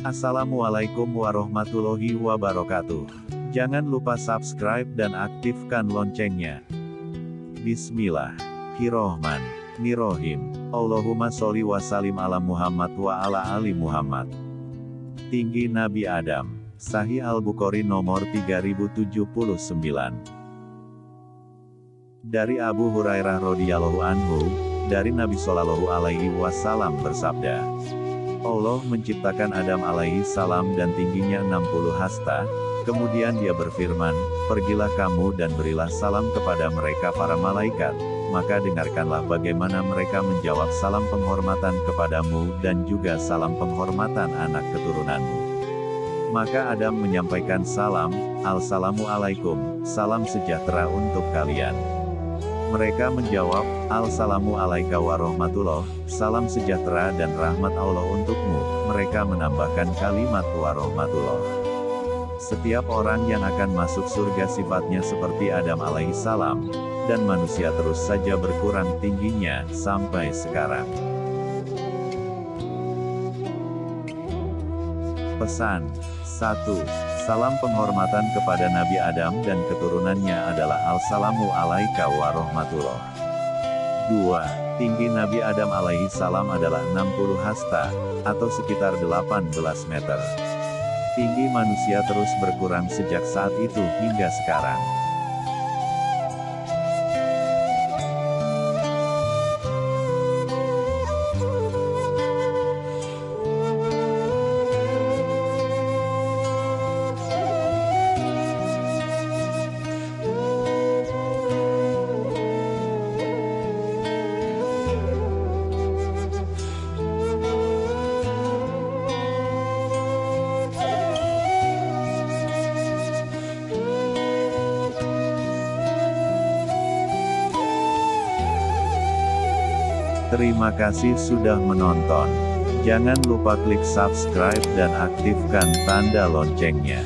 Assalamualaikum warahmatullahi wabarakatuh. Jangan lupa subscribe dan aktifkan loncengnya. Bismillahirrohmanirrohim. Allahumma sholli wa salim ala Muhammad wa ala ali Muhammad. Tinggi Nabi Adam. Sahih Al-Bukhari nomor 3079. Dari Abu Hurairah radhiyallahu anhu, dari Nabi Shallallahu alaihi wasallam bersabda, Allah menciptakan Adam alaihi salam dan tingginya 60 hasta, kemudian dia berfirman, Pergilah kamu dan berilah salam kepada mereka para malaikat, maka dengarkanlah bagaimana mereka menjawab salam penghormatan kepadamu dan juga salam penghormatan anak keturunanmu. Maka Adam menyampaikan salam, Al-salamu alaikum, salam sejahtera untuk kalian. Mereka menjawab, Al-salamu alaika warahmatullah, salam sejahtera dan rahmat Allah untukmu. Mereka menambahkan kalimat warahmatullah. Setiap orang yang akan masuk surga sifatnya seperti Adam alaihissalam, dan manusia terus saja berkurang tingginya, sampai sekarang. Pesan 1. Salam penghormatan kepada Nabi Adam dan keturunannya adalah Al-Salamu alaika warahmatullah. 2. Tinggi Nabi Adam alaihi salam adalah 60 hasta, atau sekitar 18 meter. Tinggi manusia terus berkurang sejak saat itu hingga sekarang. Terima kasih sudah menonton. Jangan lupa klik subscribe dan aktifkan tanda loncengnya.